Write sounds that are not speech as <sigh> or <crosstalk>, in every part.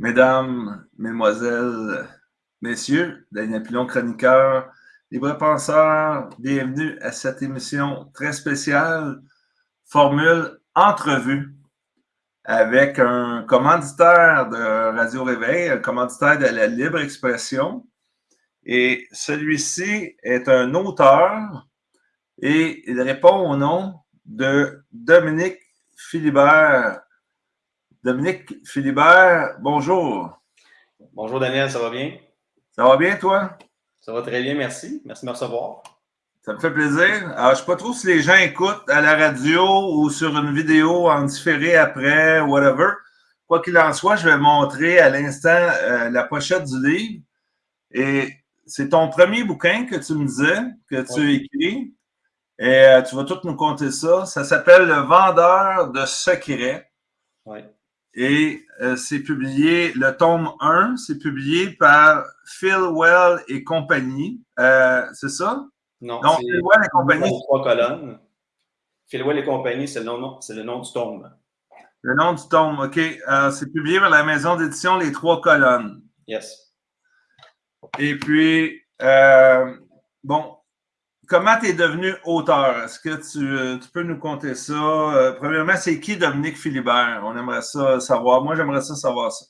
Mesdames, Mesdemoiselles, Messieurs, Daniel Pilon, chroniqueur, libre penseur, bienvenue à cette émission très spéciale, Formule Entrevue, avec un commanditaire de Radio Réveil, un commanditaire de la libre expression. Et celui-ci est un auteur et il répond au nom de Dominique Philibert. Dominique Philibert, bonjour. Bonjour Daniel, ça va bien? Ça va bien, toi? Ça va très bien, merci. Merci de me recevoir. Ça me fait plaisir. Alors, je ne sais pas trop si les gens écoutent à la radio ou sur une vidéo en différé après, whatever. Quoi qu'il en soit, je vais montrer à l'instant euh, la pochette du livre. Et c'est ton premier bouquin que tu me disais, que tu écris. Et euh, tu vas tout nous conter ça. Ça s'appelle Le vendeur de secrets. Oui. Et euh, c'est publié, le tome 1, c'est publié par Phil Well et compagnie. Euh, c'est ça? Non, Donc, Phil Well et compagnie. Trois colonnes. Phil Well et compagnie, c'est le, nom, le nom du tome. Le nom du tome, OK. Euh, c'est publié par la maison d'édition Les Trois Colonnes. Yes. Et puis, bon, comment tu es devenu auteur? Est-ce que tu, tu, peux nous conter ça? Euh, premièrement, c'est qui Dominique Philibert? On aimerait ça savoir. Moi, j'aimerais ça savoir ça.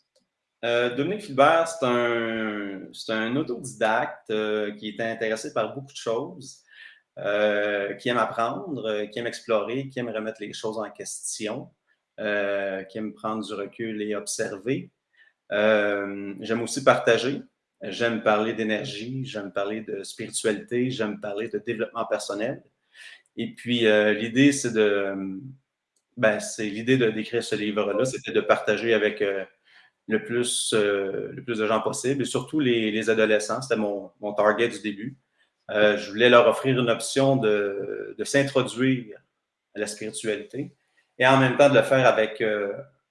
Euh, Dominique Philibert, c'est un, un, autodidacte euh, qui est intéressé par beaucoup de choses, qui aime apprendre, qui aime explorer, qui aime remettre les choses en question, qui aime prendre du recul et observer. J'aime aussi partager. J'aime parler d'énergie, j'aime parler de spiritualité, j'aime parler de développement personnel. Et puis, euh, l'idée, c'est de. Ben, c'est l'idée d'écrire ce livre-là, c'était de partager avec euh, le, plus, euh, le plus de gens possible, et surtout les, les adolescents. C'était mon, mon, target du début. je voulais leur offrir une option de, de s'introduire à la spiritualité et en même temps de le faire avec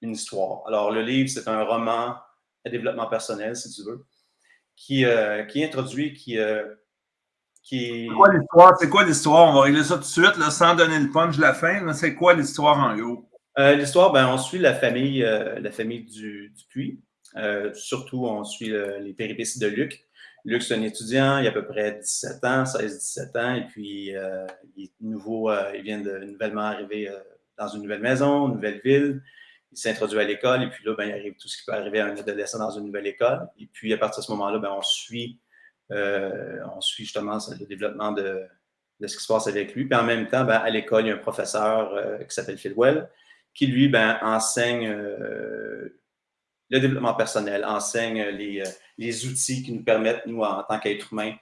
une histoire. Alors, le livre, c'est un roman à développement personnel, si tu veux qui, euh, qui introduit, qui. Euh, qui... C'est quoi l'histoire? On va régler ça tout de suite, là, sans donner le punch de la fin. C'est quoi l'histoire en gros? Euh, l'histoire, ben, on suit la famille, la famille du, du puits. surtout, on suit les péripéties de Luc. Luc, c'est un étudiant, il a à peu près 17 ans, 16-17 ans, et puis il est nouveau, il vient de nouvellement arriver dans une nouvelle maison, une nouvelle ville il s'introduit à l'école et puis là, ben, il arrive tout ce qui peut arriver à un adolescent dans une nouvelle école. Et puis à partir de ce moment-là, ben, on, suit, euh, on suit justement le développement de, ce qui se passe avec lui. Puis en même temps, ben, à l'école, il y a un professeur euh, qui s'appelle Phil Well qui, lui, ben, enseigne euh, le développement personnel, enseigne les, les, outils qui nous permettent, nous, en tant qu'êtres humains,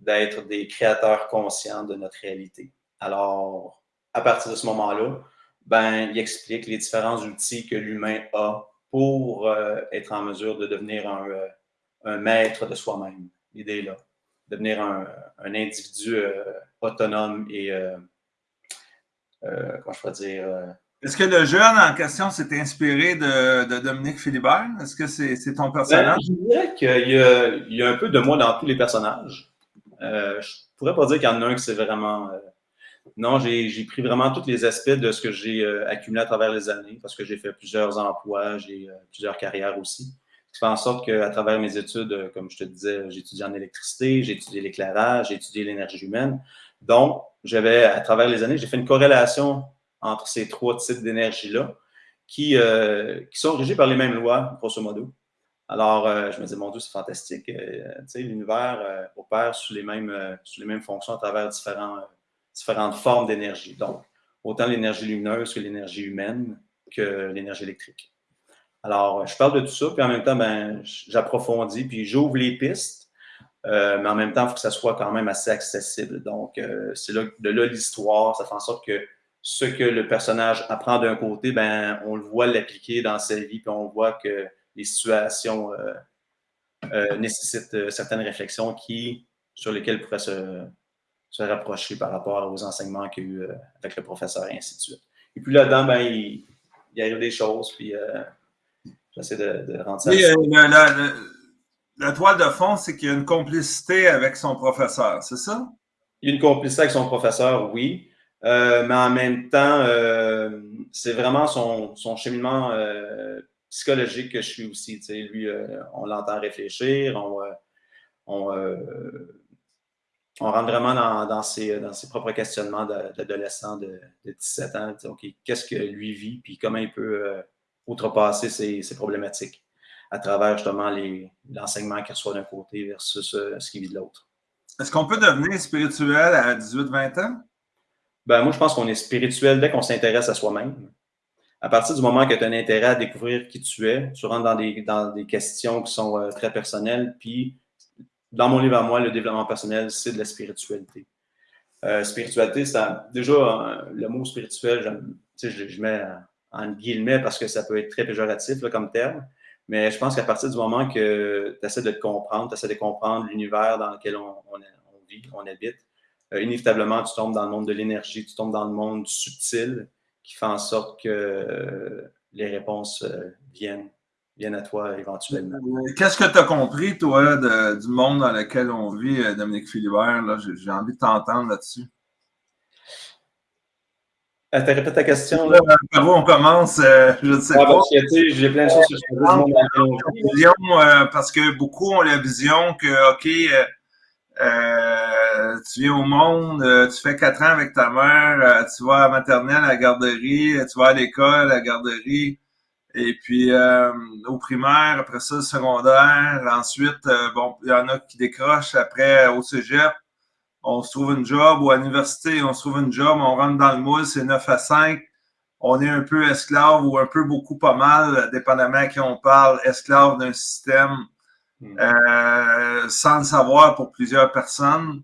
d'être des créateurs conscients de notre réalité. Alors, à partir de ce moment-là, ben, il explique les différents outils que l'humain a pour euh, être en mesure de devenir un, euh, un maître de soi-même. L'idée là, devenir un, un individu euh, autonome et, comment je pourrais dire, est-ce que le jeune en question s'est inspiré de, de Dominique Philibert? Est-ce que c'est ton personnage? Ben, je dirais qu'il y, y, a un peu de moi dans tous les personnages. Je pourrais pas dire qu'il y en a un qui c'est vraiment non, j'ai pris vraiment tous les aspects de ce que j'ai euh, accumulé à travers les années parce que j'ai fait plusieurs emplois, j'ai euh, plusieurs carrières aussi. Ce qui fait en sorte qu'à travers mes études, euh, comme je te disais, j'ai étudié en électricité, j'ai étudié l'éclairage, j'ai étudié l'énergie humaine. Donc, j'avais, à travers les années, j'ai fait une corrélation entre ces trois types d'énergie-là qui, qui sont régis par les mêmes lois, grosso modo. Alors, je me disais, mon Dieu, c'est fantastique. sais, l'univers opère sous les mêmes fonctions à travers différents différentes formes d'énergie. Donc, autant l'énergie lumineuse que l'énergie humaine que l'énergie électrique. Alors, je parle de tout ça, puis en même temps, ben, j'approfondis, puis j'ouvre les pistes, euh, mais en même temps, il faut que ça soit quand même assez accessible. Donc, euh, c'est là, de là l'histoire, ça fait en sorte que ce que le personnage apprend d'un côté, ben, on le voit l'appliquer dans sa vie, puis on voit que les situations euh, nécessitent certaines réflexions qui, sur lesquelles pourrait se, se rapprocher par rapport aux enseignements qu'il y a eu euh, avec le professeur et ainsi de suite. Et puis là-dedans, ben, il, il arrive des choses, puis euh, j'essaie de, de rendre ça. Oui, euh, la, toile de fond, c'est qu'il y a une complicité avec son professeur, c'est ça? Il y a une complicité avec son professeur, oui. mais en même temps, c'est vraiment son, son cheminement psychologique que je suis aussi. Lui, on l'entend réfléchir, on, on, on rentre vraiment dans, ses, dans ses propres questionnements d'adolescent de, 17 ans. Qu'est-ce que lui vit, puis comment il peut outrepasser ses, problématiques à travers justement l'enseignement qu'il reçoit d'un côté versus ce qu'il vit de l'autre. Est-ce qu'on peut devenir spirituel à 18-20 ans? Ben, moi, je pense qu'on est spirituel dès qu'on s'intéresse à soi-même. À partir du moment que tu as un intérêt à découvrir qui tu es, tu rentres dans des, dans des questions qui sont euh, très personnelles. Puis, dans mon livre à moi, le développement personnel, c'est de la spiritualité. Euh, spiritualité, c'est déjà le mot spirituel, je, je, mets en guillemets parce que ça peut être très péjoratif comme terme. Mais je pense qu'à partir du moment que tu essaies de te comprendre, tu essaies de comprendre l'univers dans lequel on, vit, on habite, euh, inévitablement, tu tombes dans le monde de l'énergie, tu tombes dans le monde subtil qui fait en sorte que euh, les réponses euh, viennent, viennent à toi éventuellement. Qu'est-ce que tu as compris, toi, du monde dans lequel on vit, Dominique Philibert? J'ai envie de t'entendre là-dessus. Euh, tu répètes ta question. Là? Par où on commence, je ne sais ah, pas. J'ai plein de choses sur ce vision, Parce que beaucoup ont la vision que, OK, euh, tu viens au monde, euh, tu fais quatre ans avec ta mère, euh, tu vas à la maternelle, à la garderie, tu vas à l'école, à la garderie, et puis au primaire, après ça, secondaire. Ensuite, bon, il y en a qui décrochent après au cégep. On se trouve une job ou à l'université, on se trouve une job, on rentre dans le moule, c'est 9 à 5. On est un peu esclave ou un peu beaucoup pas mal, dépendamment à qui on parle, esclave d'un système Hmm. Euh, sans le savoir pour plusieurs personnes.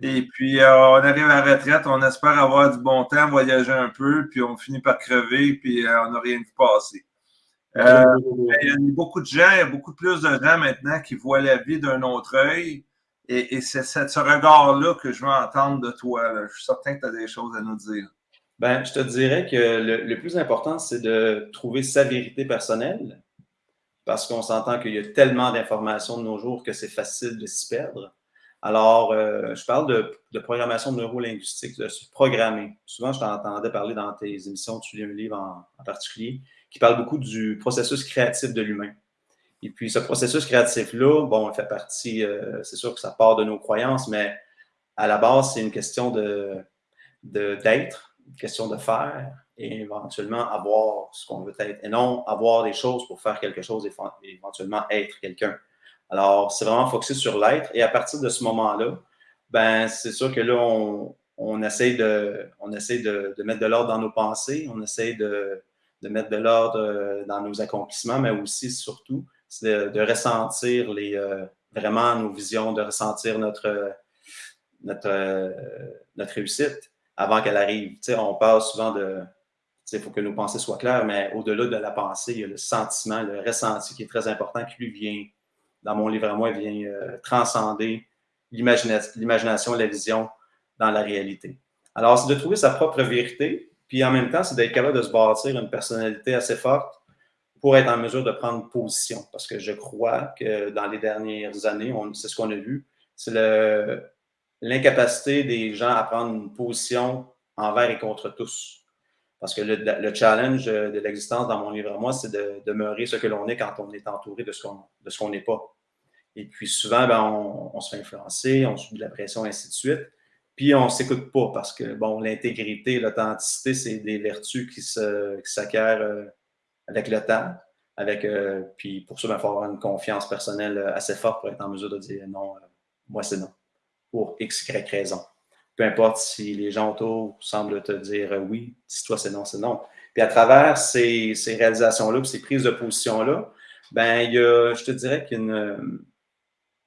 Et puis, euh, on arrive à la retraite, on espère avoir du bon temps, voyager un peu, puis on finit par crever, puis euh, on n'a rien vu passer. Il y a beaucoup de gens, il y a beaucoup plus de gens maintenant qui voient la vie d'un autre œil. Et, c'est ce regard-là que je veux entendre de toi. Je suis certain que tu as des choses à nous dire. Ben, je te dirais que le plus important, c'est de trouver sa vérité personnelle, parce qu'on s'entend qu'il y a tellement d'informations de nos jours que c'est facile de s'y perdre. Alors, euh, je parle de, programmation neurolinguistique, de se programmer. Souvent, je t'entendais parler dans tes émissions, tu lis un livre en, particulier, qui parle beaucoup du processus créatif de l'humain. Et puis, ce processus créatif-là, bon, il fait partie, euh, c'est sûr que ça part de nos croyances, mais à la base, c'est une question de, d'être, une question de faire, et éventuellement avoir ce qu'on veut être et non avoir des choses pour faire quelque chose et éventuellement être quelqu'un. Alors, c'est vraiment focusé sur l'être et à partir de ce moment-là, ben, c'est sûr que là, on, on essaie, de, on de, de mettre de l'ordre dans nos pensées, on essaie de, de mettre de l'ordre euh, dans nos accomplissements, mais aussi, surtout, c'est de, ressentir les, euh, vraiment nos visions, de ressentir notre, notre, euh, notre réussite avant qu'elle arrive. On parle souvent de, il faut que nos pensées soient claires, mais au-delà de la pensée, il y a le sentiment, le ressenti qui est très important, qui lui vient, dans mon livre à moi, vient transcender l'imagination, la vision dans la réalité. Alors, c'est de trouver sa propre vérité, puis en même temps, c'est d'être capable de se bâtir une personnalité assez forte pour être en mesure de prendre position. Parce que je crois que dans les dernières années, c'est ce qu'on a vu, c'est l'incapacité des gens à prendre une position envers et contre tous. Parce que le, challenge de l'existence dans mon livre à moi, c'est de demeurer ce que l'on est quand on est entouré de ce qu'on n'est pas. Et puis souvent, ben, on, se fait influencer, on subit de la pression, ainsi de suite. Puis on ne s'écoute pas parce que bon, l'intégrité, l'authenticité, c'est des vertus qui s'acquièrent euh, avec le temps. Avec, euh, puis pour ça, il faut avoir une confiance personnelle assez forte pour être en mesure de dire non, euh, moi c'est non, pour X, Y raison peu importe si les gens autour semblent te dire euh, oui, si toi c'est non, c'est non. Puis à travers ces, réalisations-là, ces prises de position-là, ben, il y a, je te dirais qu'il y a une,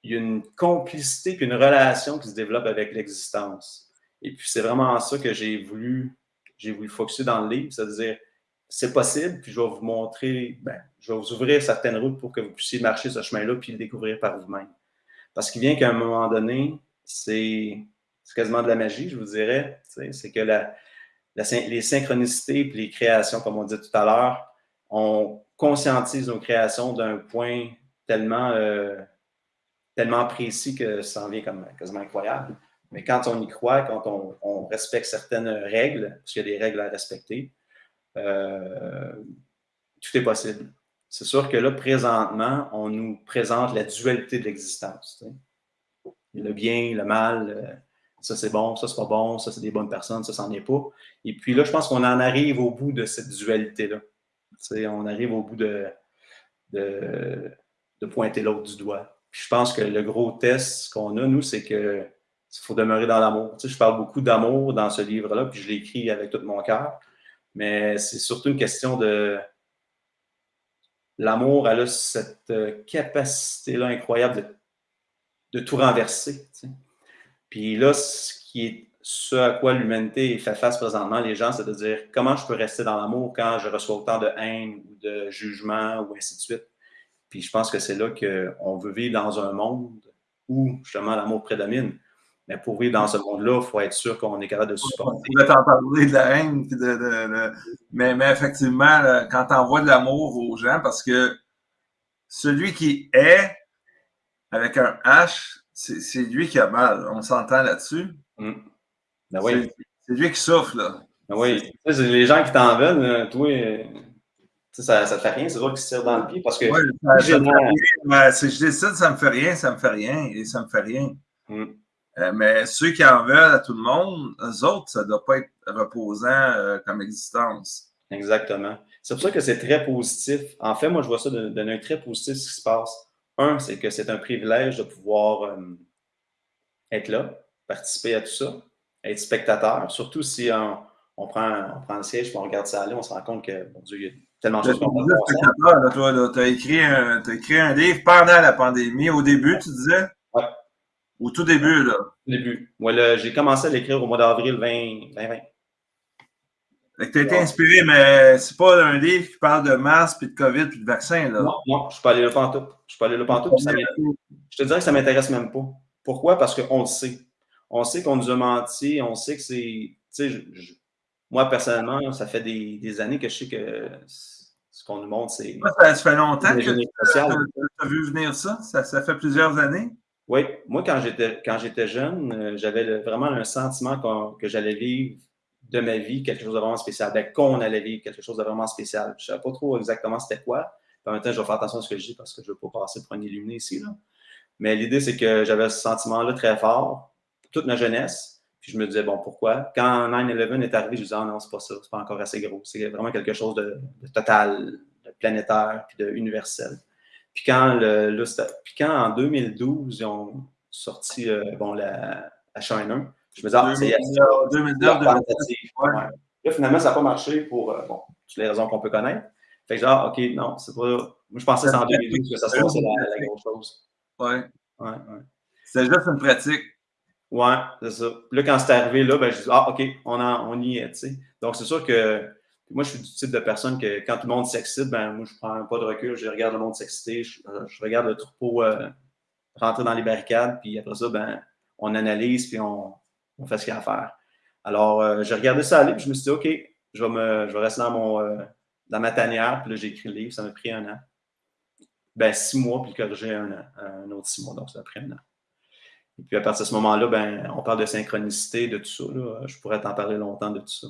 il y a une complicité puis une relation qui se développe avec l'existence. Et puis c'est vraiment ça que j'ai voulu, j'ai voulu focuser dans le livre, c'est-à-dire c'est possible, puis je vais vous montrer, ben, je vais vous ouvrir certaines routes pour que vous puissiez marcher ce chemin-là puis le découvrir par vous-même. Parce qu'il vient qu'à un moment donné, c'est quasiment de la magie, je vous dirais. C'est que la, les synchronicités et les créations, comme on dit tout à l'heure, on conscientise nos créations d'un point tellement, euh, tellement précis que ça en vient comme quasiment incroyable. Mais quand on y croit, quand on, respecte certaines règles, parce qu'il y a des règles à respecter, euh, tout est possible. c'est sûr que là, présentement, on nous présente la dualité de l'existence. Le bien, le mal, euh, ça c'est bon, ça c'est pas bon, ça c'est des bonnes personnes, ça c'en est pas. Et puis là, je pense qu'on en arrive au bout de cette dualité-là. On arrive au bout de, de, pointer l'autre du doigt. Puis je pense que le gros test qu'on a, nous, c'est que il faut demeurer dans l'amour. je parle beaucoup d'amour dans ce livre-là, puis je l'écris avec tout mon cœur. Mais c'est surtout une question de. L'amour, elle a cette euh, capacité-là incroyable de, de tout renverser. Puis là, ce qui est ce à quoi l'humanité fait face présentement, les gens, c'est de dire comment je peux rester dans l'amour quand je reçois autant de haine ou de jugement ou ainsi de suite. Puis je pense que c'est là qu'on veut vivre dans un monde où justement l'amour prédomine. Mais pour vivre dans ce monde-là, il faut être sûr qu'on est capable de supporter. On t'en parler de la haine. De, Mais, mais, effectivement, quand tu envoies de l'amour aux gens, parce que celui qui est avec un H, c'est lui qui a mal. On s'entend là-dessus. Mm. Ben oui. C'est lui qui souffre, là. Ben oui. les gens qui t'en veulent, toi, ça ne te fait rien, c'est toi qui se tire dans le pied parce que. si je décide, ça me fait rien, ça me fait rien et ça me fait rien. Mm. Euh, mais ceux qui en veulent à tout le monde, eux autres, ça ne doit pas être reposant euh, comme existence. Exactement. C'est pour ça que c'est très positif. En fait, moi, je vois ça d'un œil très positif ce qui se passe. Un, c'est que c'est un privilège de pouvoir euh, être là, participer à tout ça, être spectateur, surtout si on, prend, on prend le siège et on regarde ça aller, on se rend compte que, bon Dieu, il y a tellement de choses. Tu as, écrit un, as écrit un livre pendant la pandémie. Au début, tu disais? Oui. Au tout début, là. Au début. Moi, j'ai commencé à l'écrire au mois d'avril 2020. Tu as été inspiré, mais c'est pas un livre qui parle de masque, puis de COVID, puis de vaccin. Là. Non, non, je suis pas allé là pantoute. Je suis pas allé là pantoute. je te dirais que ça m'intéresse même pas. Pourquoi? Parce qu'on le sait. On sait qu'on nous a menti, on sait que c'est. Moi, personnellement, ça fait des, des, années que je sais que ce qu'on nous montre, c'est. Ça, ça, fait longtemps que tu as vu venir ça? ça? ça? fait plusieurs années? Oui. Moi, quand j'étais jeune, euh, j'avais vraiment un sentiment que j'allais vivre de ma vie quelque chose de vraiment spécial, ben, qu'on allait vivre quelque chose de vraiment spécial. Je ne savais pas trop exactement c'était quoi. En même temps, je vais faire attention à ce que je dis parce que je ne veux pas passer pour un illuminé ici. Là. Mais l'idée, c'est que j'avais ce sentiment-là très fort toute ma jeunesse. Puis je me disais, bon, pourquoi? Quand 9-11 est arrivé, je me disais, ah non, c'est pas ça, c'est pas encore assez gros. C'est vraiment quelque chose de, total, de planétaire, puis de universel. Puis quand, le, puis quand en 2012, ils ont sorti euh, bon, la, la China, je me disais, ah, c'est 2009, Là, finalement, ça n'a pas marché pour euh, bon, toutes les raisons qu'on peut connaître. Fait que genre, OK, non, c'est pas. Moi, je pensais que c'était en 2012 que ça se passait la, la grosse chose. Ouais. Ouais, ouais. C'était juste une pratique. Ouais, c'est ça. Puis là, quand c'est arrivé, là, ben, je dis, ah, OK, on, en, on y est, tu sais. Donc, c'est sûr que moi, je suis du type de personne que quand tout le monde s'excite, ben, moi, je prends pas de recul, je regarde le monde s'exciter, je, regarde le troupeau euh, rentrer dans les barricades, puis après ça, ben, on analyse, puis on, on fait ce qu'il y a à faire. Alors, euh, j'ai regardé ça aller, puis je me suis dit, OK, je vais, me, je vais rester dans, mon, euh, dans ma tanière, puis là, j'ai écrit le livre, ça m'a pris un an. Ben, six mois, puis corriger un an, un autre six mois, donc ça a pris un an. Et puis à partir de ce moment-là, ben, on parle de synchronicité, de tout ça. Je pourrais t'en parler longtemps de tout ça.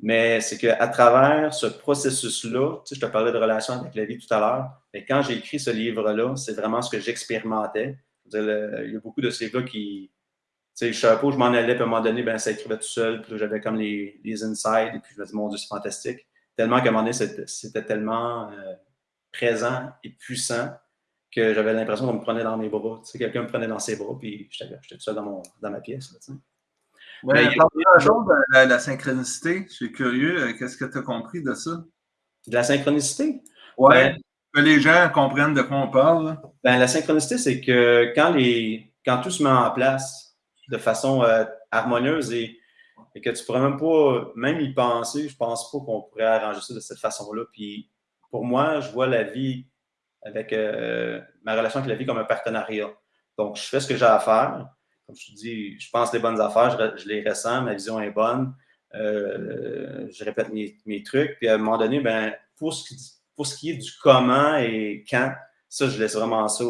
Mais c'est qu'à travers ce processus-là, tu sais, je te parlais de relation avec la vie tout à l'heure, quand j'ai écrit ce livre-là, c'est vraiment ce que j'expérimentais. Il y a beaucoup de ces livres-là qui, sais, je savais pas où je m'en allais, puis à un moment donné, ben, ça écrivait tout seul, puis j'avais comme les, les insides, et puis je me dis, mon Dieu, c'est fantastique. Tellement qu'à un moment donné, c'était tellement euh, présent et puissant que j'avais l'impression qu'on me prenait dans mes bras. Tu sais, quelqu'un me prenait dans ses bras, puis j'étais tout seul dans, mon, dans ma pièce. Là, tu sais. Ouais, a jour de la, la, synchronicité. Je suis curieux. Euh, qu'est-ce que tu as compris de ça? De la synchronicité? Oui. Ben, que les gens comprennent de quoi on parle. Ben, la synchronicité, c'est que quand, les, quand tout se met en place, de façon euh, harmonieuse et, que tu pourrais même pas, même y penser, je pense pas qu'on pourrait arranger ça de cette façon-là. Puis pour moi, je vois la vie avec euh, ma relation avec la vie comme un partenariat. Donc, je fais ce que j'ai à faire. Comme je te dis, je pense les bonnes affaires, je, les ressens, ma vision est bonne. Euh, je répète mes, trucs. Puis à un moment donné, ben, pour, ce qui, pour ce qui est du comment et quand, ça, je laisse vraiment ça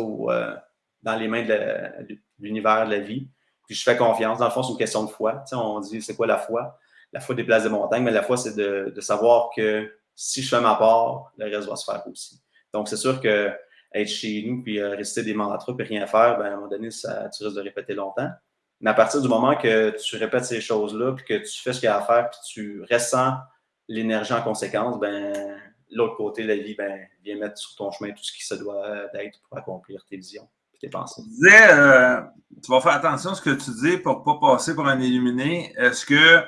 dans les mains de l'univers de la vie. Puis je fais confiance. Dans le fond, c'est une question de foi. Tu sais, on dit, c'est quoi la foi? La foi des montagnes, mais la foi, c'est de, de, savoir que si je fais ma part, le reste va se faire aussi. Donc, c'est sûr que être chez nous, puis euh, rester des mantras, puis rien faire, ben, à un moment donné, ça, tu risques de répéter longtemps. Mais à partir du moment que tu répètes ces choses-là, puis que tu fais ce qu'il y a à faire, puis tu ressens l'énergie en conséquence, ben, l'autre côté de la vie, ben, vient mettre sur ton chemin tout ce qui se doit d'être pour accomplir tes visions et tes pensées. Tu disais, euh, tu vas faire attention à ce que tu dis pour ne pas passer pour un illuminé. Est-ce que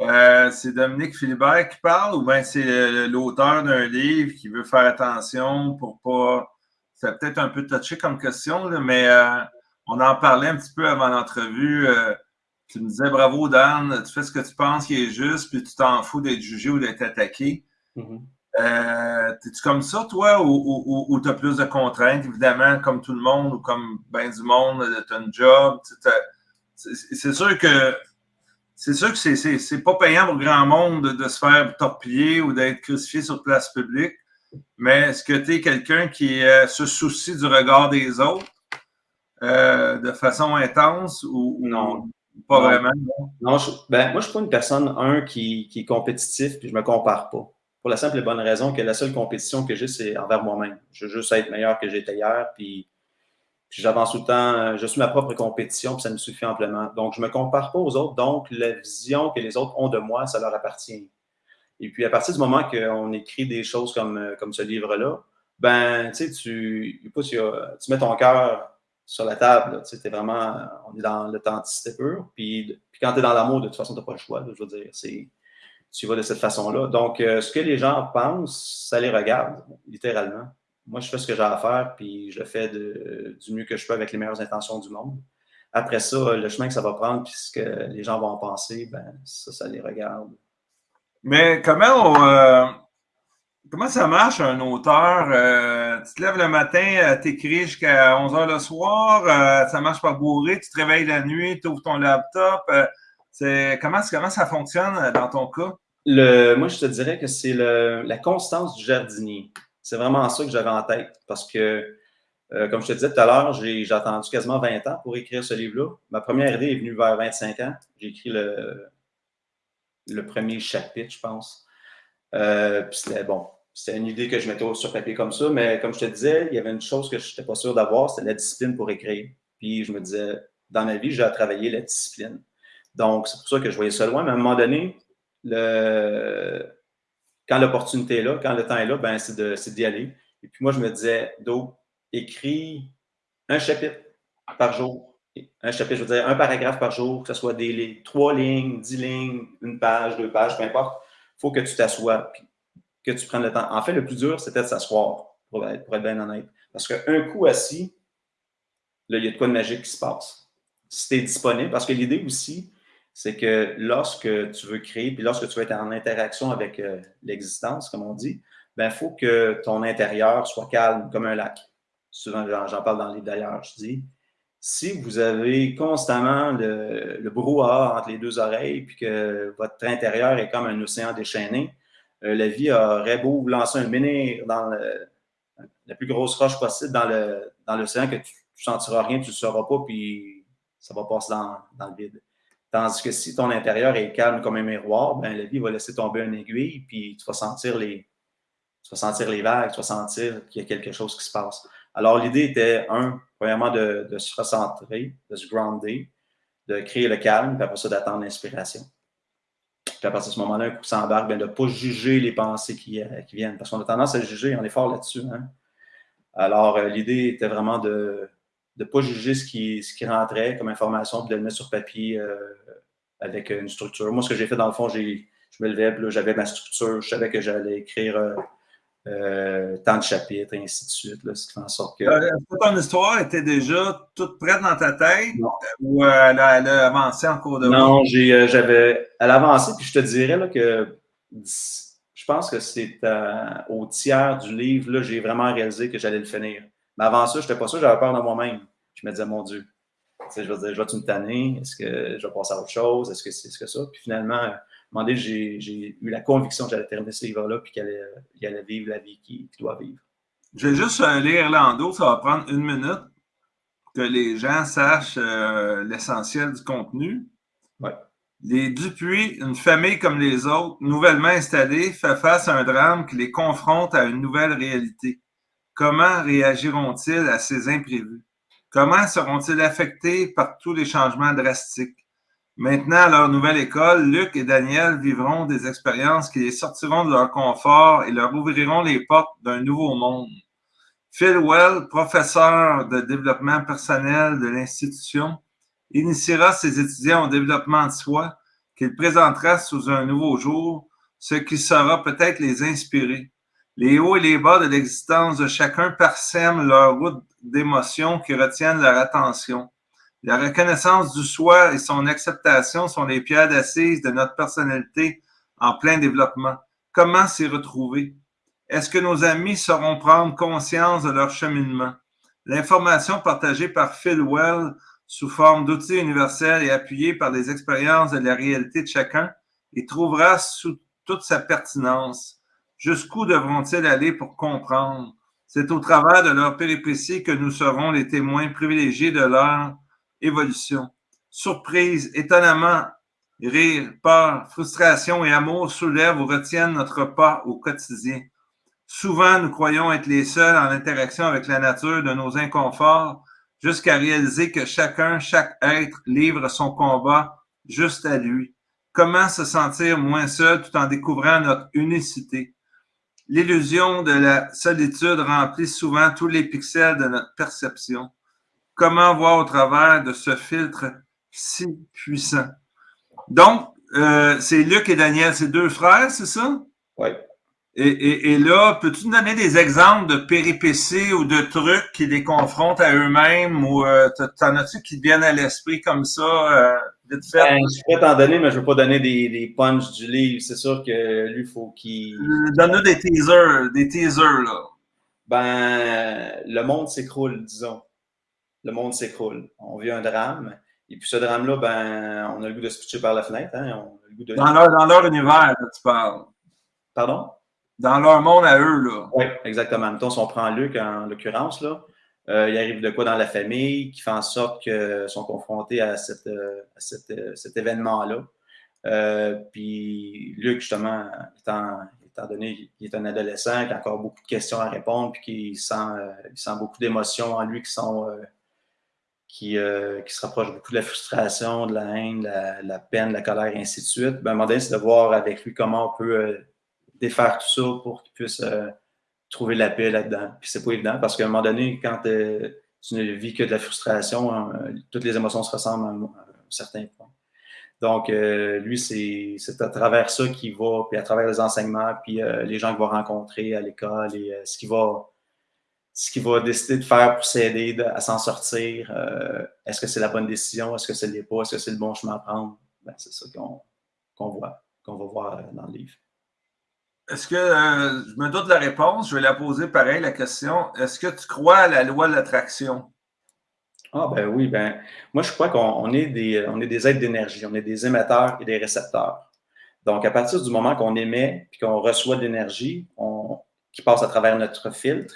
euh, c'est Dominique Philibert qui parle ou bien c'est l'auteur d'un livre qui veut faire attention pour pas. C'est peut-être un peu touché comme question, mais euh, on en parlait un petit peu avant l'entrevue. Euh, tu me disais bravo Dan, tu fais ce que tu penses qui est juste, puis tu t'en fous d'être jugé ou d'être attaqué. Mm-hmm. T'es-tu comme ça, toi, ou, ou, tu as plus de contraintes, évidemment, comme tout le monde, ou comme ben du monde, tu as un job? C'est sûr que c'est sûr que c'est pas payant pour grand monde de, se faire torpiller ou d'être crucifié sur place publique, mais est-ce que tu es quelqu'un qui euh, se soucie du regard des autres euh, de façon intense ou non? pas vraiment? Non, ben, moi, je suis pas une personne, un, qui, qui est compétitif, puis je me compare pas. Pour la simple et bonne raison que la seule compétition que j'ai, c'est envers moi-même. Je veux juste être meilleur que j'étais hier, puis j'avance tout le temps, euh, je suis ma propre compétition, puis ça me suffit amplement. Donc, je ne me compare pas aux autres. Donc, la vision que les autres ont de moi, ça leur appartient. Et puis, à partir du moment qu'on écrit des choses comme, euh, comme ce livre-là, ben, tu sais, tu, tu mets ton cœur sur la table. Tu sais, vraiment, on est dans l'authenticité pure. Puis, puis quand tu es dans l'amour, de toute façon, tu n'as pas le choix. je veux dire, c'est, tu vas de cette façon-là. Donc, euh, ce que les gens pensent, ça les regarde, littéralement moi, je fais ce que j'ai à faire, puis je le fais du mieux que je peux avec les meilleures intentions du monde. Après ça, le chemin que ça va prendre, puis ce que les gens vont en penser, ben, ça, ça les regarde. Mais comment euh, comment ça marche un auteur? Euh, tu te lèves le matin, euh, tu écris jusqu'à 11 h le soir, ça marche par bourré, tu te réveilles la nuit, tu ouvres ton laptop. c'est comment, comment ça fonctionne dans ton cas? Le, moi, je te dirais que c'est la constance du jardinier. C'est vraiment ça que j'avais en tête parce que, euh, comme je te disais tout à l'heure, j'ai attendu quasiment 20 ans pour écrire ce livre-là. Ma première idée est venue vers 25 ans. J'ai écrit le, premier chapitre, je pense. Euh, puis c'était bon. C'était une idée que je mettais sur papier comme ça, mais comme je te disais, il y avait une chose que je n'étais pas sûr d'avoir, c'était la discipline pour écrire. Puis je me disais, dans ma vie, j'ai à travailler la discipline. Donc, c'est pour ça que je voyais ça loin, mais à un moment donné, le, quand l'opportunité est là, quand le temps est là, ben, c'est d'y aller. Et puis moi, je me disais, Do, écris un chapitre par jour. Un chapitre, je veux dire, un paragraphe par jour, que ce soit des trois lignes, dix lignes, une page, deux pages, peu importe. Il faut que tu t'assoies, que tu prennes le temps. En fait, le plus dur, c'était de s'asseoir, pour être, pour être bien honnête. Parce qu'un coup assis, là, il y a de quoi de magique qui se passe. Si tu es disponible, parce que l'idée aussi, c'est que lorsque tu veux créer, puis lorsque tu veux être en interaction avec euh, l'existence, comme on dit, il ben, faut que ton intérieur soit calme comme un lac. Souvent, j'en parle dans le livre d'ailleurs, je dis, si vous avez constamment le, le, brouhaha entre les deux oreilles, puis que votre intérieur est comme un océan déchaîné, euh, la vie aurait beau vous lancer un menhir dans la plus grosse roche possible dans l'océan, dans que tu ne sentiras rien, tu ne le sauras pas, puis ça va passer dans, dans le vide. Tandis que si ton intérieur est calme comme un miroir, ben, la vie va laisser tomber une aiguille, puis tu vas sentir les, tu vas les vagues, tu vas sentir qu'il y a quelque chose qui se passe. Alors, l'idée était, un, premièrement, de, se recentrer, de se grounder, de créer le calme, puis après ça, d'attendre l'inspiration. Puis à partir de ce moment-là, un coup s'embarque, ben, de ne pas juger les pensées qui, euh, qui viennent, parce qu'on a tendance à juger, on est fort là-dessus. Hein. Alors, euh, l'idée était vraiment de, de ne pas juger ce qui, ce qui rentrait comme information, puis de le mettre sur papier euh, avec une structure. Moi, ce que j'ai fait, dans le fond, je me levais, j'avais ma structure, je savais que j'allais écrire euh, euh, tant de chapitres, et ainsi de suite. Là, ce qui fait en sorte que... ton histoire était déjà toute prête dans ta tête ou elle a, elle, a, avancé en cours de route? Non, j'avais... Elle a avancé, puis je te dirais là, que je pense que c'est au tiers du livre, là, j'ai vraiment réalisé que j'allais le finir. Mais avant ça, je n'étais pas sûr, j'avais peur de moi-même. Je me disais, mon Dieu, je vais dire, je vais-tu me tanner? Est-ce que je vais passer à autre chose? Est-ce que c'est ce que ça? Puis finalement, j'ai eu la conviction que j'allais terminer ce livre-là puis qu'il allait, allait, vivre la vie qu'il doit vivre. Je vais juste euh, lire l'endo, ça va prendre une minute que les gens sachent euh, l'essentiel du contenu. Ouais. Les Dupuis, une famille comme les autres, nouvellement installée, fait face à un drame qui les confronte à une nouvelle réalité. Comment réagiront-ils à ces imprévus? Comment seront-ils affectés par tous les changements drastiques? Maintenant, à leur nouvelle école, Luc et Daniel vivront des expériences qui les sortiront de leur confort et leur ouvriront les portes d'un nouveau monde. Phil Well, professeur de développement personnel de l'institution, initiera ses étudiants au développement de soi qu'il présentera sous un nouveau jour, ce qui saura peut-être les inspirer. Les hauts et les bas de l'existence de chacun parsèment leur route d'émotions qui retiennent leur attention. La reconnaissance du soi et son acceptation sont les pierres d'assises de notre personnalité en plein développement. Comment s'y retrouver? Est-ce que nos amis sauront prendre conscience de leur cheminement? L'information partagée par Phil Well sous forme d'outils universels et appuyée par les expériences de la réalité de chacun et trouvera sous toute sa pertinence. Jusqu'où devront-ils aller pour comprendre? C'est au travers de leur péripéties que nous serons les témoins privilégiés de leur évolution. Surprise, étonnement, rire, peur, frustration et amour soulèvent ou retiennent notre pas au quotidien. Souvent, nous croyons être les seuls en interaction avec la nature de nos inconforts jusqu'à réaliser que chacun, chaque être livre son combat juste à lui. Comment se sentir moins seul tout en découvrant notre unicité? L'illusion de la solitude remplit souvent tous les pixels de notre perception. Comment voir au travers de ce filtre si puissant? Donc, euh, c'est Luc et Daniel, c'est deux frères, c'est ça? Oui. Et, là, peux-tu nous donner des exemples de péripéties ou de trucs qui les confrontent à eux-mêmes ou euh, t'en as-tu qui te viennent à l'esprit comme ça, euh, vite fait? Ben, je pourrais t'en donner, mais je ne veux pas donner des, des punchs du livre. C'est sûr que lui, il faut qu'il. Donne-nous des teasers, des teasers, là. Ben, le monde s'écroule, disons. Le monde s'écroule. On vit un drame. Et puis ce drame-là, ben, on a le goût de se pitcher par la fenêtre. Hein? On a le goût de... dans, leur, dans leur univers, là, tu parles. Pardon? Dans leur monde à eux, là. Oui, exactement. Mettons, si on prend Luc en l'occurrence, là, euh, il arrive de quoi dans la famille qui fait en sorte qu'ils sont confrontés à, euh, euh, cet événement-là. puis Luc, justement, étant, donné qu'il est un adolescent, qui a encore beaucoup de questions à répondre, puis qu'il sent, sent beaucoup d'émotions en lui qui se rapprochent beaucoup de la frustration, de la haine, de la, peine, de la colère, et ainsi de suite. Ben, à un c'est de voir avec lui comment on peut défaire tout ça pour qu'ils puissent euh, trouver la paix là-dedans. Puis c'est pas évident parce qu'à un moment donné, quand euh, tu ne vis que de la frustration, hein, toutes les émotions se ressemblent à, un certain point. Donc, euh, lui, c'est à travers ça qu'il va, puis à travers les enseignements, puis les gens qu'il va rencontrer à l'école et ce qu'il va, va décider de faire pour s'aider à s'en sortir. Est-ce que c'est la bonne décision? Est-ce que ce n'est pas? Est-ce que c'est le bon chemin à prendre? Ben, c'est ça qu'on voit, qu'on va voir dans le livre. Est-ce que, euh, je me doute de la réponse, je vais la poser pareil, la question. Est-ce que tu crois à la loi de l'attraction? Ah, ben oui, ben, moi, je crois qu'on est, des, on est des êtres d'énergie, on est des émetteurs et des récepteurs. Donc, à partir du moment qu'on émet puis qu'on reçoit de l'énergie qui passe à travers notre filtre,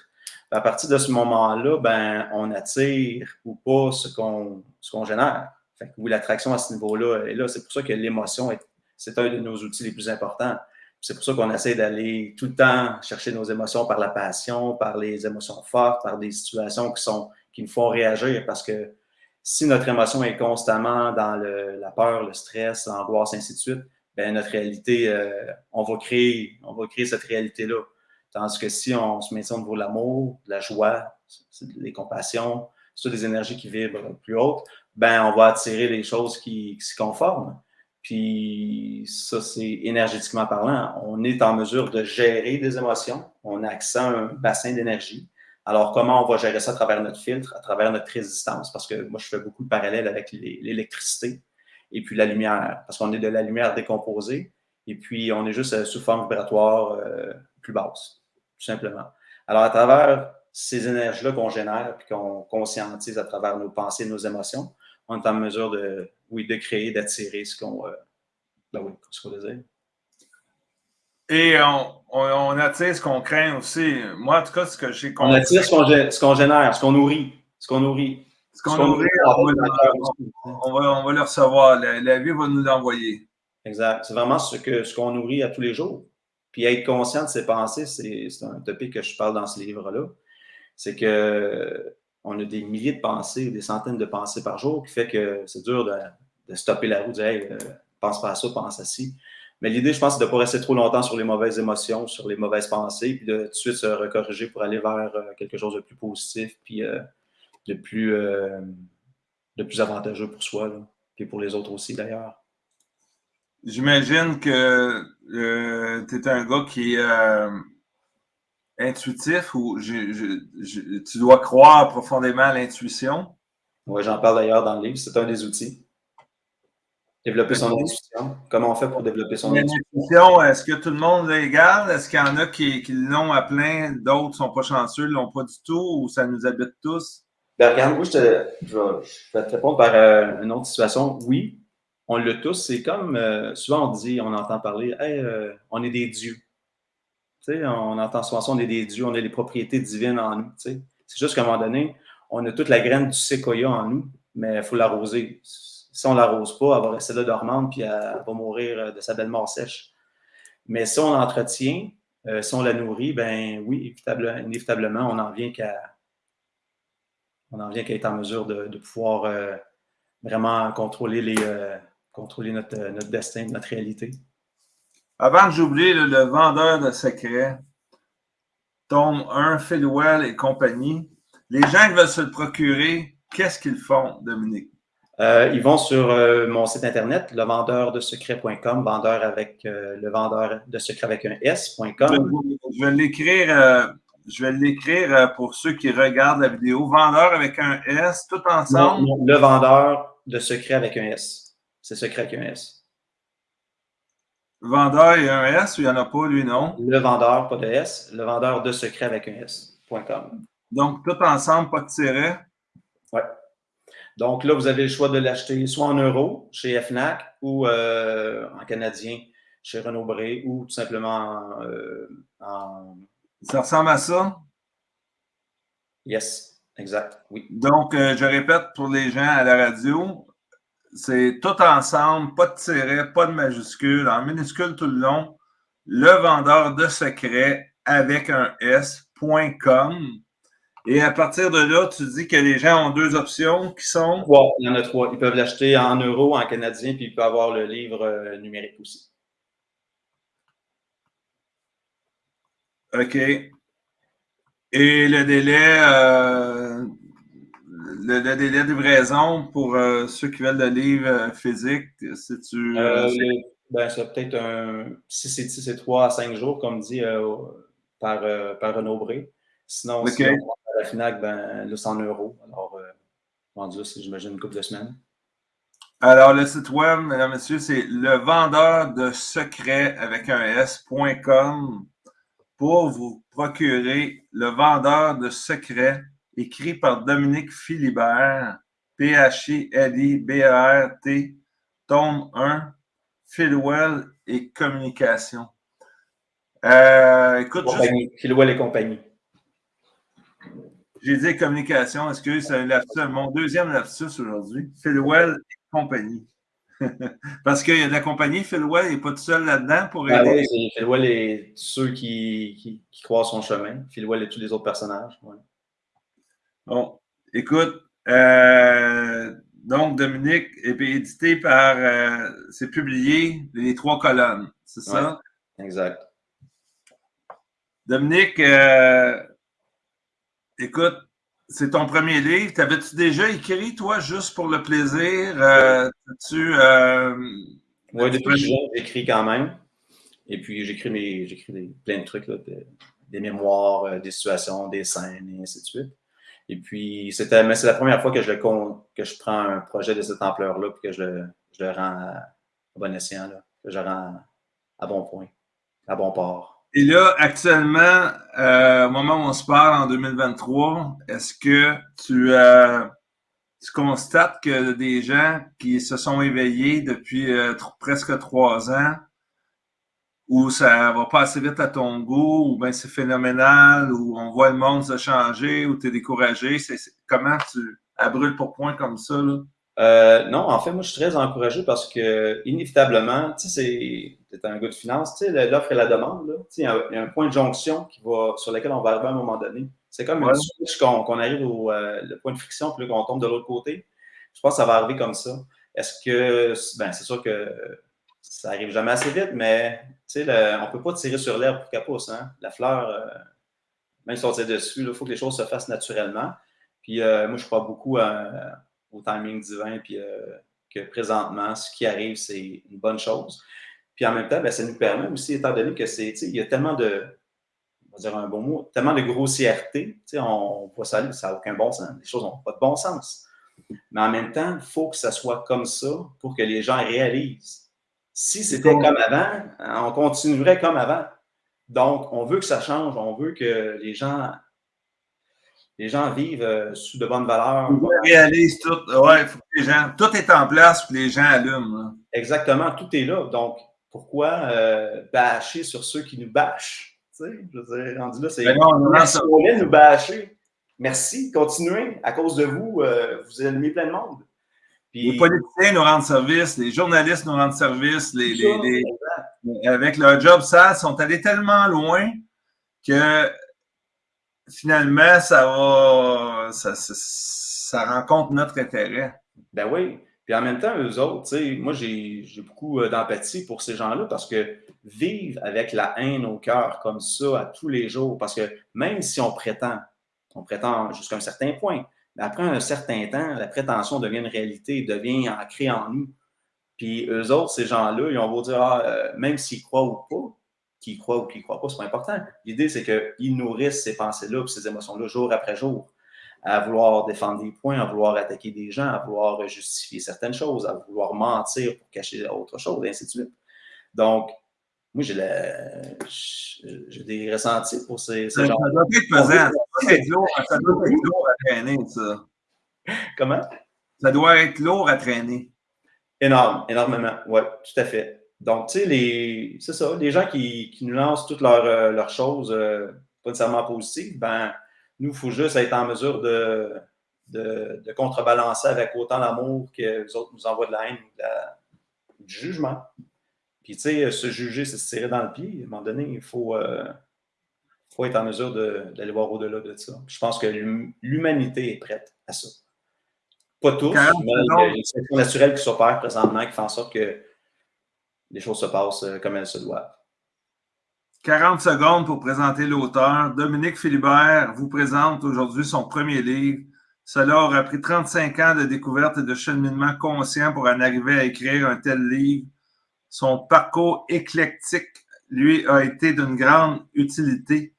à partir de ce moment-là, ben, on attire ou pas ce qu'on génère. Fait oui, l'attraction à ce niveau-là est là. C'est pour ça que l'émotion, c'est un de nos outils les plus importants. C'est pour ça qu'on essaie d'aller tout le temps chercher nos émotions par la passion, par les émotions fortes, par des situations qui, nous font réagir. Parce que si notre émotion est constamment dans la peur, le stress, l'angoisse, ainsi de suite, ben notre réalité, euh, on, va créer, cette réalité-là. Tandis que si on se maintient au niveau de l'amour, de la joie, les compassions, c'est des énergies qui vibrent plus hautes, ben on va attirer des choses qui, qui s'y conforment. Puis ça, c'est énergétiquement parlant. On est en mesure de gérer des émotions. On a accès à un bassin d'énergie. Alors, comment on va gérer ça à travers notre filtre, à travers notre résistance? Parce que moi, je fais beaucoup de parallèles avec l'électricité et puis la lumière. Parce qu'on est de la lumière décomposée et puis on est juste euh, sous forme vibratoire euh, plus basse, tout simplement. Alors, à travers ces énergies-là qu'on génère puis qu'on conscientise à travers nos pensées nos émotions, on est en mesure de, oui, de créer, d'attirer ce qu'on euh, ben oui, ce désire. Et on, on, attire ce qu'on craint aussi. Moi, en tout cas, ce que j'ai compris. On attire ce qu'on génère, ce qu'on nourrit. Ce qu'on nourrit. Ce qu'on nourrit, on, va, on, va, le recevoir. La, vie va nous l'envoyer. Exact. C'est vraiment ce qu'on ce qu'on nourrit à tous les jours. Puis être conscient de ses pensées, c'est un topic que je parle dans ce livre-là. c'est que on a des milliers de pensées, des centaines de pensées par jour, qui fait que c'est dur de, stopper la roue, de dire hey, euh, pense pas à ça, pense à ci. Mais l'idée, je pense, c'est de ne pas rester trop longtemps sur les mauvaises émotions, sur les mauvaises pensées, puis de tout de suite se recorriger pour aller vers euh, quelque chose de plus positif, puis euh, de, plus, de plus avantageux pour soi, puis pour les autres aussi d'ailleurs. J'imagine que tu es un gars qui intuitif ou tu dois croire profondément à l'intuition? Oui, j'en parle d'ailleurs dans le livre. C'est un des outils. Développer son intuition. Comment on fait pour développer son intuition? Est-ce que tout le monde égal? Est-ce qu'il y en a qui, l'ont à plein, d'autres ne sont pas chanceux, ne l'ont pas du tout ou ça nous habite tous? Ben, regarde, moi, je, te, je, vais, te répondre par euh, une autre situation. Oui, on l'a tous. C'est comme euh, souvent on dit, on entend parler, hey, euh, on est des dieux on entend souvent ça, on est des dieux, on a les propriétés divines en nous. C'est juste qu'à un moment donné, on a toute la graine du séquoia en nous, mais il faut l'arroser. Si on ne l'arrose pas, elle va rester là dormante, puis elle va mourir euh, de sa belle mort sèche. Mais si on l'entretient, euh, si on la nourrit, ben oui, inévitablement, on en vient qu'à en vient qu'à être en mesure de, pouvoir euh, vraiment contrôler, notre destin, notre réalité. Avant que j'oublie, le, vendeur de secrets, tome 1, Philwell et compagnie. Les gens qui veulent se le procurer, qu'est-ce qu'ils font, Dominique? Euh, ils vont sur euh, mon site internet, levendeur-de-secrets.com, vendeur avec euh, le vendeur de secrets avec un S.com. Je vais l'écrire, je vais l'écrire pour ceux qui regardent la vidéo. Vendeur avec un S, tout ensemble? le vendeur de secrets avec un S. C'est secret avec un S. Vendeur et un S ou il n'y en a pas, lui, non? Le vendeur, pas de S. Le vendeur de secret avec un S.com. Donc, tout ensemble, pas de tiret? Oui. Donc là, vous avez le choix de l'acheter soit en euros chez FNAC ou euh, en canadien chez Renaud Bré ou tout simplement en, euh, Ça ressemble à ça? Yes, exact, oui. Donc, euh, je répète pour les gens à la radio, c'est tout ensemble, pas de tiret, pas de majuscule, en minuscule tout le long. Le vendeur de secrets avec un S.com. Et à partir de là, tu dis que les gens ont deux options qui sont? Trois, il y en a trois. Ils peuvent l'acheter en euros, en canadien, puis ils peuvent avoir le livre euh, numérique aussi. OK. Et le délai, euh, le, délai de livraison pour euh, ceux qui veulent le livre euh, physique, c'est-tu. Euh, ben, c'est peut-être un. Si c'est 3 à 5 jours, comme dit par, par Renaud Bré. Sinon, si on à la FINAC, ben, là, c'est en euros. Alors, vendu, c'est, j'imagine, une couple de semaines. Alors, le site web, mesdames, messieurs, c'est le vendeur de secrets avec un S.com pour vous procurer le vendeur de secrets écrit par Dominique Philibert, P-H-I-L-I-B-E-R-T, tome 1, Philwell et communication. Euh, écoute, Philwell et compagnie. J'ai dit communication, excuse, c'est mon deuxième lapsus aujourd'hui. Philwell et compagnie. <laughs> Parce qu'il y a de la compagnie, Philwell n'est pas tout seul là-dedans pour ah aider. oui, Philwell est ceux qui, qui, qui, croient son chemin. Philwell et tous les autres personnages. Ouais. Bon, écoute, euh, donc Dominique est édité par, euh, c'est publié les trois colonnes, c'est ça? exact. Dominique, euh, écoute, c'est ton premier livre. T'avais-tu déjà écrit, toi, juste pour le plaisir? tu oui, depuis j'écris quand même. Et puis, j'écris mes, j'écris plein de trucs, des mémoires, des situations, des scènes, et ainsi de suite. Et puis, c'était, mais c'est la première fois que je, le, que je prends un projet de cette ampleur-là et que je le, je le rends à, bon escient, là, que je rends à bon point, à bon port. Et là, actuellement, euh, au moment où on se parle en 2023, est-ce que tu, euh, tu constates que des gens qui se sont éveillés depuis euh, presque trois ans ou ça va pas assez vite à ton goût, ou bien c'est phénoménal, ou on voit le monde se changer, ou tu es découragé. Comment tu à pour point comme ça? Là? Euh, non, en fait, moi, je suis très encouragé parce que, inévitablement, tu sais, c'est un gars de finance, tu sais, l'offre et la demande, là, il y, a un point de jonction qui va, sur lequel on va arriver à un moment donné. C'est comme une switch qu'on arrive au le point de friction, puis qu'on tombe de l'autre côté. Je pense que ça va arriver comme ça. Est-ce que, ben, c'est sûr que ça arrive jamais assez vite, mais on ne peut pas tirer sur l'herbe pour qu'elle pousse. Hein? La fleur, euh, même si on tire dessus, il faut que les choses se fassent naturellement. Puis euh, moi, je crois beaucoup au timing divin, puis euh, que présentement, ce qui arrive, c'est une bonne chose. Puis en même temps, ben, ça nous permet aussi, étant donné que c'est, il y a tellement de, on va dire un bon mot, tellement de grossièreté, on voit ça, ça n'a aucun bon sens. Les choses n'ont pas de bon sens. Mais en même temps, il faut que ça soit comme ça pour que les gens réalisent. Si c'était comme avant, on continuerait comme avant. Donc, on veut que ça change, on veut que les gens, les gens vivent euh, sous de bonnes valeurs. On réalise tout. Ouais, faut que les gens, tout est en place pour que les gens allument. Exactement, tout est là. Donc, pourquoi euh, bâcher sur ceux qui nous bâchent? Tu sais, je veux dire, rendu là, c'est. Ben on nous bâcher. Merci, continuez. À cause de vous, euh, vous allumez plein de monde. Les politiciens nous rendent service, les journalistes nous rendent service, les, avec leur job ça, sont allés tellement loin que finalement, ça va, ça, ça, rencontre notre intérêt. Ben oui. Puis en même temps, eux autres, moi, j'ai beaucoup euh, d'empathie pour ces gens-là parce que vivre avec la haine au cœur comme ça à tous les jours, parce que même si on prétend on prétend jusqu'à un certain point. Mais après un certain temps, la prétention devient une réalité, devient ancrée en nous. Puis eux autres, ces gens-là, ils vont vous dire, ah, euh, même s'ils croient ou pas, qu'ils croient ou qu'ils ne croient pas, c'est pas important. L'idée, c'est qu'ils nourrissent ces pensées-là et ces émotions-là jour après jour, à vouloir défendre des points, à vouloir attaquer des gens, à vouloir justifier certaines choses, à vouloir mentir pour cacher autre chose, et ainsi de suite. Donc, moi, j'ai des ressentis pour ces, ces gens. Ça doit être pesant. Ça doit être lourd, à traîner, ça. Comment? Ça doit être lourd à traîner. Énorme, énormément. Oui, tout à fait. Donc, tu sais, c'est ça, les gens qui, qui nous lancent toutes leurs, euh, leurs choses euh, pas nécessairement positives, ben, nous, il faut juste être en mesure de, de, de contrebalancer avec autant d'amour que les autres nous envoient de la haine ou du jugement. Puis, tu sais, se juger, c'est se tirer dans le pied. À un moment donné, il faut, euh, faut être en mesure d'aller voir au-delà de ça. je pense que l'humanité est prête à ça. Pas tous, mais il y a une naturelle qui s'opère présentement qui fait en sorte que les choses se passent euh, comme elles se doivent. 40 secondes pour présenter l'auteur. Dominique Philibert vous présente aujourd'hui son premier livre. Cela aura pris 35 ans de découverte et de cheminement conscient pour en arriver à écrire un tel livre son parcours éclectique, lui, a été d'une grande utilité.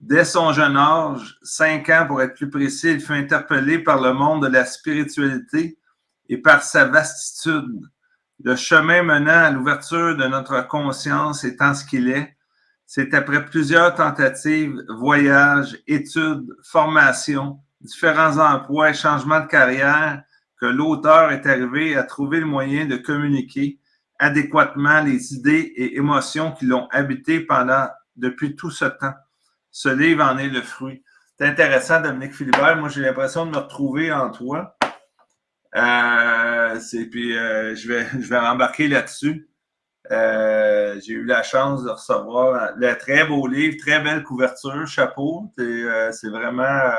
Dès son jeune âge, cinq ans pour être plus précis, il fut interpellé par le monde de la spiritualité et par sa vastitude. Le chemin menant à l'ouverture de notre conscience étant ce qu'il est, c'est après plusieurs tentatives, voyages, études, formations, différents emplois et changements de carrière que l'auteur est arrivé à trouver le moyen de communiquer adéquatement les idées et émotions qui l'ont habité pendant depuis tout ce temps. Ce livre en est le fruit. C'est intéressant, Dominique Philibert. Moi, j'ai l'impression de me retrouver en toi. Euh, puis euh, je vais, je vais embarquer là-dessus. Euh, j'ai eu la chance de recevoir le très beau livre, très belle couverture, chapeau. C'est vraiment.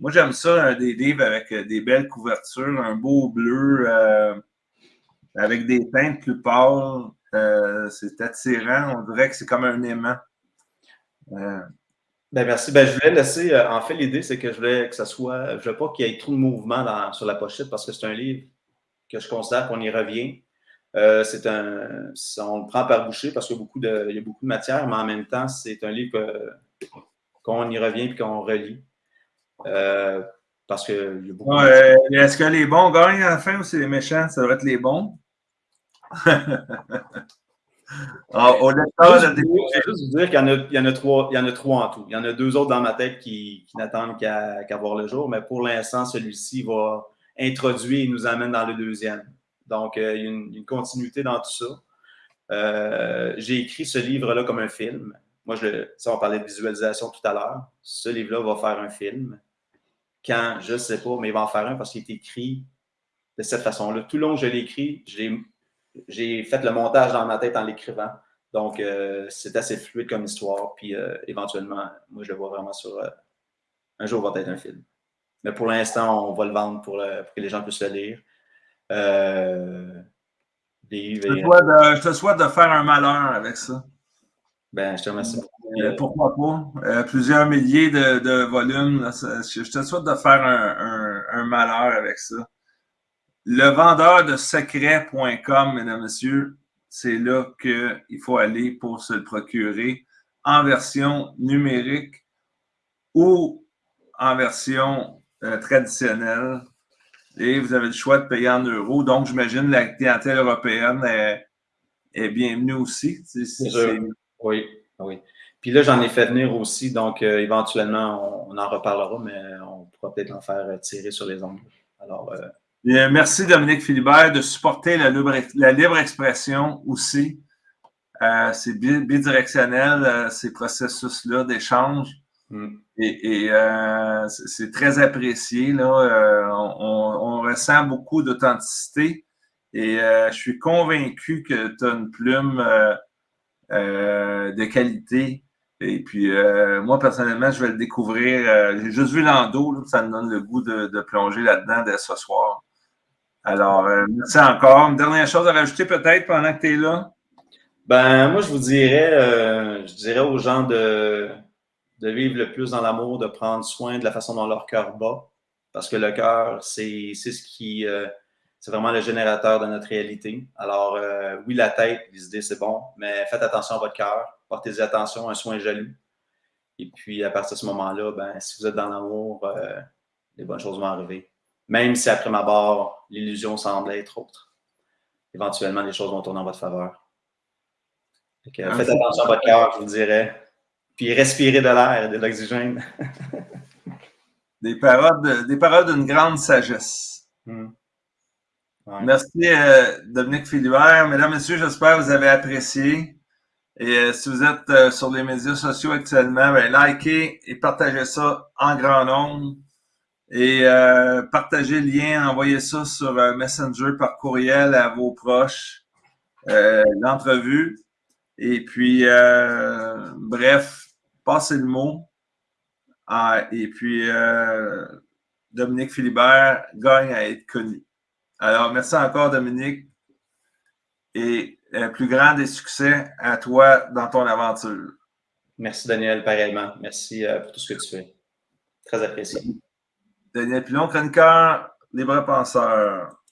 moi, j'aime ça, des livres avec des belles couvertures, un beau bleu avec des teintes plus pâles. Euh, c'est attirant. On dirait que c'est comme un aimant. Euh, ben merci. Ben, je voulais laisser. Euh, en fait, l'idée, c'est que je voulais que ça soit. Je veux pas qu'il y ait trop de mouvement sur la pochette parce que c'est un livre que je considère qu'on y revient. c'est un, on le prend par boucher parce qu'il y, a beaucoup de, il y a beaucoup de matière, mais en même temps, c'est un livre qu'on y revient et qu'on relit. parce que y a beaucoup Est-ce que les bons gagnent à la fin ou c'est les méchants? Ça devrait être les bons. Au je vais juste vous dire qu'il y, en a, il y, en a trois, il y en a trois en tout. Il y en a deux autres dans ma tête qui, n'attendent qu'à voir le jour, mais pour l'instant, celui-ci va introduire et nous amène dans le deuxième. Donc, euh, il y a une, continuité dans tout ça. Euh, j'ai écrit ce livre-là comme un film. Moi, je, ça, on parlait de visualisation tout à l'heure. Ce livre-là va faire un film. Quand, je ne sais pas, mais il va en faire un parce qu'il est écrit de cette façon-là. Tout le long que je l'ai écrit, je l'ai j'ai fait le montage dans ma tête en l'écrivant. Donc, euh, c'est assez fluide comme histoire. Puis, euh, éventuellement, moi, je le vois vraiment sur, euh, un jour va être un film. Mais pour l'instant, on va le vendre pour, que les gens puissent le lire. Je, te souhaite de, faire un malheur avec ça. Ben, je te remercie pourquoi pas? plusieurs milliers de, volumes. je te souhaite de faire un, malheur avec ça. Le vendeur de secret.com, mesdames, messieurs, c'est là qu'il faut aller pour se le procurer en version numérique ou en version euh, traditionnelle. Et vous avez le choix de payer en euros. Donc, j'imagine la clientèle européenne est, bienvenue aussi. Oui, oui. Puis là, j'en ai fait venir aussi, donc euh, éventuellement, on, en reparlera, mais on pourra peut-être en faire tirer sur les ongles. Alors, euh, merci Dominique Philibert de supporter la libre, la libre expression aussi. Euh, c'est bidirectionnel, euh, ces processus-là d'échange. Mm. Et, euh, c'est très apprécié. Là. On, ressent beaucoup d'authenticité. Et je suis convaincu que tu as une plume de qualité. Et puis, moi, personnellement, je vais le découvrir. J'ai juste vu l'endo, ça me donne le goût de, de plonger là-dedans dès ce soir. Alors, euh, merci encore. Une dernière chose à rajouter peut-être pendant que tu es là? Ben, moi, je vous dirais, euh, je dirais aux gens de, vivre le plus dans l'amour, de prendre soin de la façon dont leur cœur bat. Parce que le cœur, c'est ce qui. Euh, c'est vraiment le générateur de notre réalité. Alors, oui, la tête, les c'est bon, mais faites attention à votre cœur. Portez-y attention, un soin jaloux. Et puis, à partir de ce moment-là, ben, si vous êtes dans l'amour, les bonnes choses vont arriver. Même si après ma barre, l'illusion semble être autre. Éventuellement, les choses vont tourner en votre faveur. faites attention à votre cœur, je vous dirais. Puis respirez de l'air et de l'oxygène. <laughs> des paroles des paroles d'une grande sagesse. Hmm. Merci, euh, Dominique Philibert. Mesdames, Messieurs, j'espère que vous avez apprécié. Et euh, si vous êtes euh, sur les médias sociaux actuellement, ben, likez et partagez ça en grand nombre. Et euh, partagez le lien, envoyez ça sur euh, Messenger par courriel à vos proches, euh, l'entrevue. Et puis, euh, bref, passez le mot. Ah, et puis, Dominique Philibert gagne à être connu. Alors, merci encore, Dominique. Et plus grand des succès à toi dans ton aventure. Merci, Daniel, pareillement. Merci pour tout ce que tu fais. Très apprécié. Daniel Pilon, chroniqueur, libre penseur.